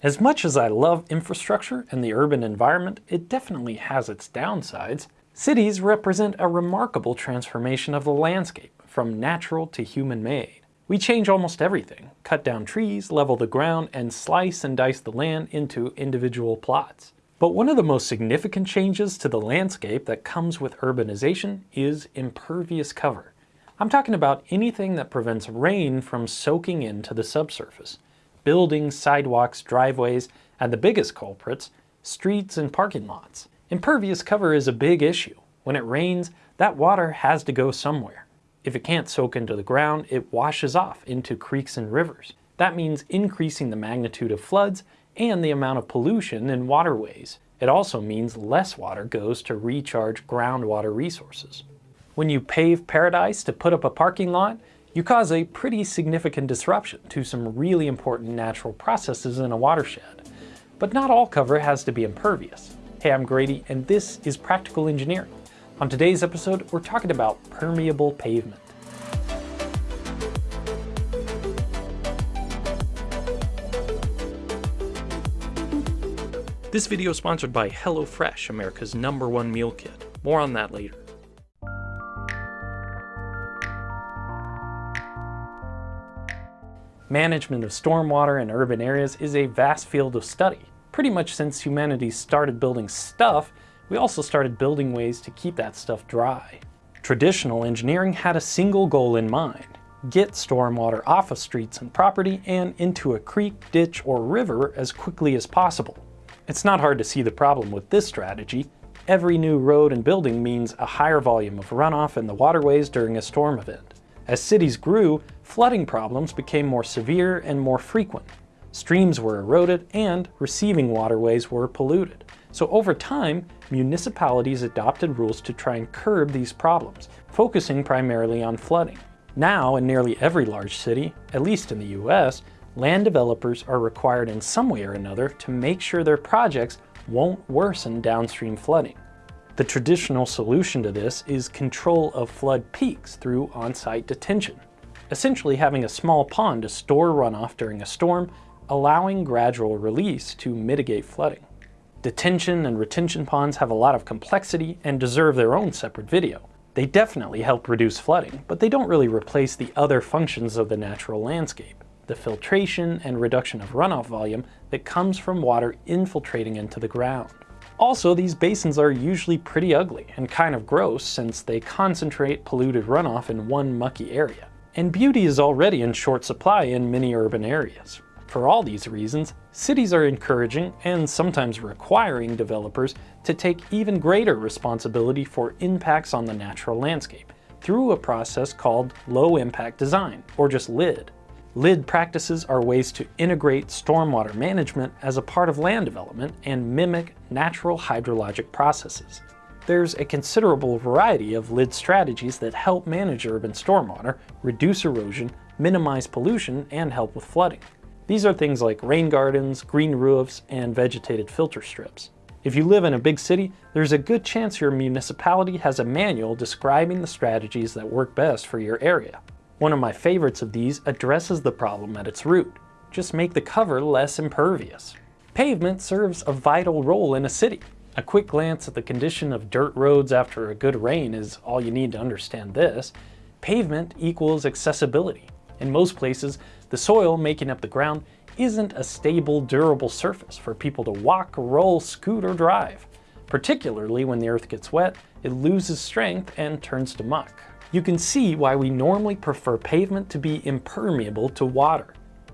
As much as I love infrastructure and the urban environment, it definitely has its downsides. Cities represent a remarkable transformation of the landscape, from natural to human-made. We change almost everything, cut down trees, level the ground, and slice and dice the land into individual plots. But one of the most significant changes to the landscape that comes with urbanization is impervious cover. I'm talking about anything that prevents rain from soaking into the subsurface. Buildings, sidewalks, driveways, and the biggest culprits, streets and parking lots. Impervious cover is a big issue. When it rains, that water has to go somewhere. If it can't soak into the ground, it washes off into creeks and rivers. That means increasing the magnitude of floods and the amount of pollution in waterways. It also means less water goes to recharge groundwater resources. When you pave paradise to put up a parking lot, you cause a pretty significant disruption to some really important natural processes in a watershed. But not all cover has to be impervious. Hey, I'm Grady, and this is Practical Engineering. On today's episode, we're talking about permeable pavement. This video is sponsored by HelloFresh, America's number one meal kit. More on that later. Management of stormwater in urban areas is a vast field of study. Pretty much since humanity started building stuff, we also started building ways to keep that stuff dry. Traditional engineering had a single goal in mind, get stormwater off of streets and property and into a creek, ditch, or river as quickly as possible. It's not hard to see the problem with this strategy. Every new road and building means a higher volume of runoff in the waterways during a storm event. As cities grew, flooding problems became more severe and more frequent. Streams were eroded and receiving waterways were polluted. So over time, municipalities adopted rules to try and curb these problems, focusing primarily on flooding. Now, in nearly every large city, at least in the US, land developers are required in some way or another to make sure their projects won't worsen downstream flooding. The traditional solution to this is control of flood peaks through on-site detention, essentially having a small pond to store runoff during a storm, allowing gradual release to mitigate flooding. Detention and retention ponds have a lot of complexity and deserve their own separate video. They definitely help reduce flooding, but they don't really replace the other functions of the natural landscape, the filtration and reduction of runoff volume that comes from water infiltrating into the ground. Also, these basins are usually pretty ugly and kind of gross since they concentrate polluted runoff in one mucky area. And beauty is already in short supply in many urban areas. For all these reasons, cities are encouraging and sometimes requiring developers to take even greater responsibility for impacts on the natural landscape through a process called low impact design, or just LID. LID practices are ways to integrate stormwater management as a part of land development and mimic natural hydrologic processes. There's a considerable variety of LID strategies that help manage urban stormwater, reduce erosion, minimize pollution, and help with flooding. These are things like rain gardens, green roofs, and vegetated filter strips. If you live in a big city, there's a good chance your municipality has a manual describing the strategies that work best for your area. One of my favorites of these addresses the problem at its root. Just make the cover less impervious. Pavement serves a vital role in a city. A quick glance at the condition of dirt roads after a good rain is all you need to understand this. Pavement equals accessibility. In most places, the soil making up the ground isn't a stable, durable surface for people to walk, roll, scoot, or drive. Particularly when the earth gets wet, it loses strength and turns to muck you can see why we normally prefer pavement to be impermeable to water.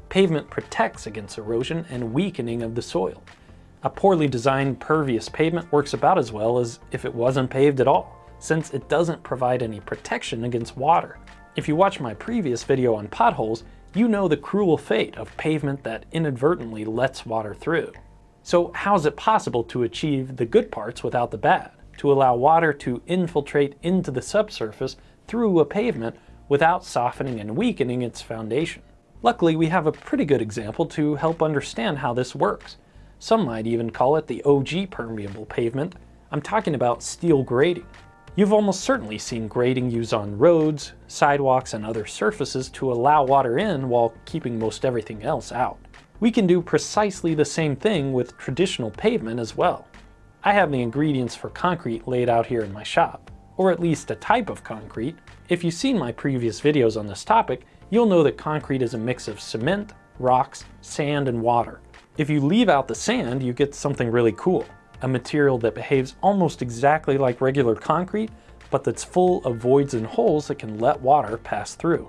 Pavement protects against erosion and weakening of the soil. A poorly designed pervious pavement works about as well as if it wasn't paved at all, since it doesn't provide any protection against water. If you watch my previous video on potholes, you know the cruel fate of pavement that inadvertently lets water through. So how is it possible to achieve the good parts without the bad? To allow water to infiltrate into the subsurface through a pavement without softening and weakening its foundation. Luckily, we have a pretty good example to help understand how this works. Some might even call it the OG permeable pavement. I'm talking about steel grating. You've almost certainly seen grating used on roads, sidewalks, and other surfaces to allow water in while keeping most everything else out. We can do precisely the same thing with traditional pavement as well. I have the ingredients for concrete laid out here in my shop, or at least a type of concrete. If you've seen my previous videos on this topic, you'll know that concrete is a mix of cement, rocks, sand, and water. If you leave out the sand, you get something really cool, a material that behaves almost exactly like regular concrete, but that's full of voids and holes that can let water pass through.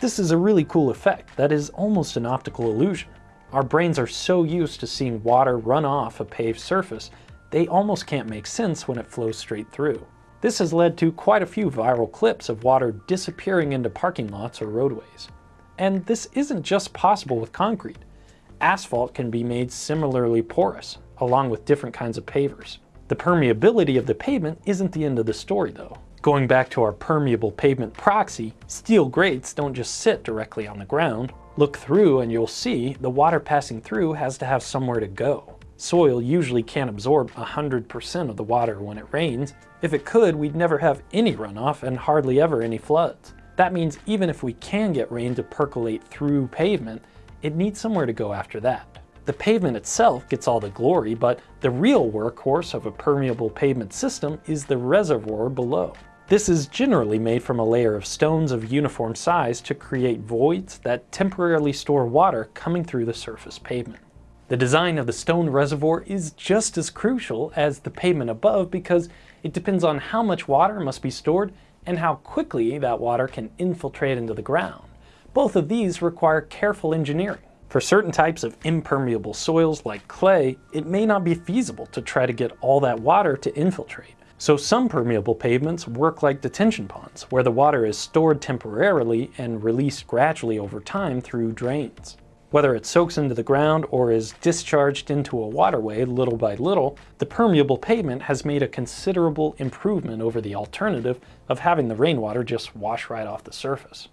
This is a really cool effect that is almost an optical illusion. Our brains are so used to seeing water run off a paved surface, they almost can't make sense when it flows straight through. This has led to quite a few viral clips of water disappearing into parking lots or roadways. And this isn't just possible with concrete. Asphalt can be made similarly porous, along with different kinds of pavers. The permeability of the pavement isn't the end of the story though. Going back to our permeable pavement proxy, steel grates don't just sit directly on the ground. Look through and you'll see the water passing through has to have somewhere to go. Soil usually can't absorb 100% of the water when it rains. If it could, we'd never have any runoff and hardly ever any floods. That means even if we can get rain to percolate through pavement, it needs somewhere to go after that. The pavement itself gets all the glory, but the real workhorse of a permeable pavement system is the reservoir below. This is generally made from a layer of stones of uniform size to create voids that temporarily store water coming through the surface pavement. The design of the stone reservoir is just as crucial as the pavement above because it depends on how much water must be stored and how quickly that water can infiltrate into the ground. Both of these require careful engineering. For certain types of impermeable soils like clay, it may not be feasible to try to get all that water to infiltrate. So some permeable pavements work like detention ponds, where the water is stored temporarily and released gradually over time through drains. Whether it soaks into the ground or is discharged into a waterway little by little, the permeable pavement has made a considerable improvement over the alternative of having the rainwater just wash right off the surface.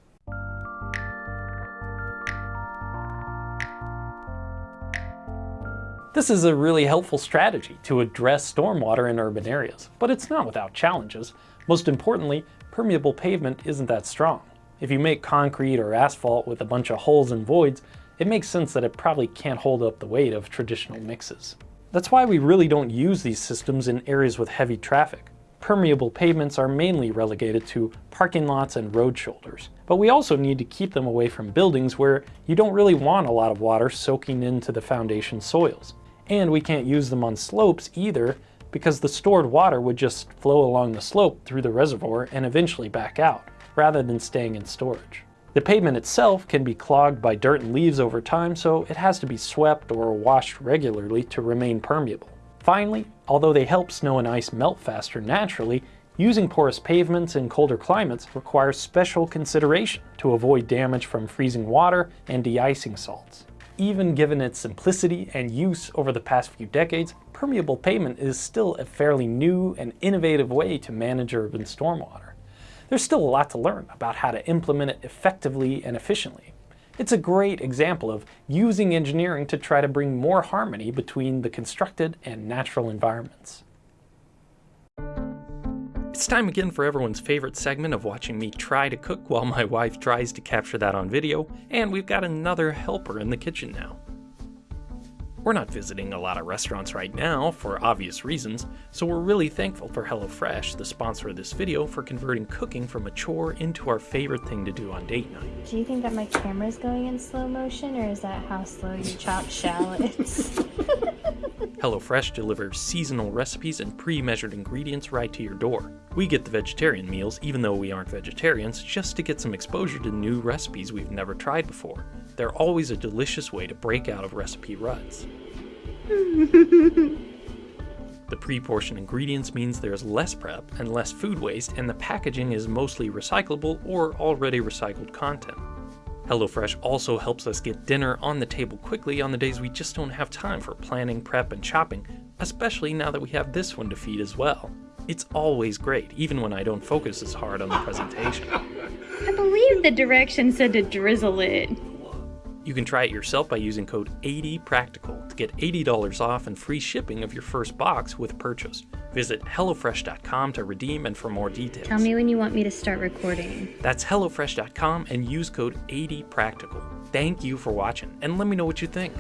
This is a really helpful strategy to address stormwater in urban areas, but it's not without challenges. Most importantly, permeable pavement isn't that strong. If you make concrete or asphalt with a bunch of holes and voids, it makes sense that it probably can't hold up the weight of traditional mixes. That's why we really don't use these systems in areas with heavy traffic. Permeable pavements are mainly relegated to parking lots and road shoulders. But we also need to keep them away from buildings where you don't really want a lot of water soaking into the foundation soils. And we can't use them on slopes either because the stored water would just flow along the slope through the reservoir and eventually back out, rather than staying in storage. The pavement itself can be clogged by dirt and leaves over time, so it has to be swept or washed regularly to remain permeable. Finally, although they help snow and ice melt faster naturally, using porous pavements in colder climates requires special consideration to avoid damage from freezing water and de-icing salts. Even given its simplicity and use over the past few decades, permeable pavement is still a fairly new and innovative way to manage urban stormwater. There's still a lot to learn about how to implement it effectively and efficiently. It's a great example of using engineering to try to bring more harmony between the constructed and natural environments. It's time again for everyone's favorite segment of watching me try to cook while my wife tries to capture that on video, and we've got another helper in the kitchen now. We're not visiting a lot of restaurants right now, for obvious reasons, so we're really thankful for HelloFresh, the sponsor of this video, for converting cooking from a chore into our favorite thing to do on date night. Do you think that my camera's going in slow motion, or is that how slow you chop shallots? HelloFresh delivers seasonal recipes and pre-measured ingredients right to your door. We get the vegetarian meals, even though we aren't vegetarians, just to get some exposure to new recipes we've never tried before. They're always a delicious way to break out of recipe ruts. the pre-portioned ingredients means there's less prep and less food waste, and the packaging is mostly recyclable or already recycled content. HelloFresh also helps us get dinner on the table quickly on the days we just don't have time for planning, prep, and chopping, especially now that we have this one to feed as well. It's always great, even when I don't focus as hard on the presentation. I believe the directions said to drizzle it. You can try it yourself by using code 80practical to get $80 off and free shipping of your first box with purchase. Visit HelloFresh.com to redeem and for more details. Tell me when you want me to start recording. That's HelloFresh.com and use code 80practical. Thank you for watching and let me know what you think.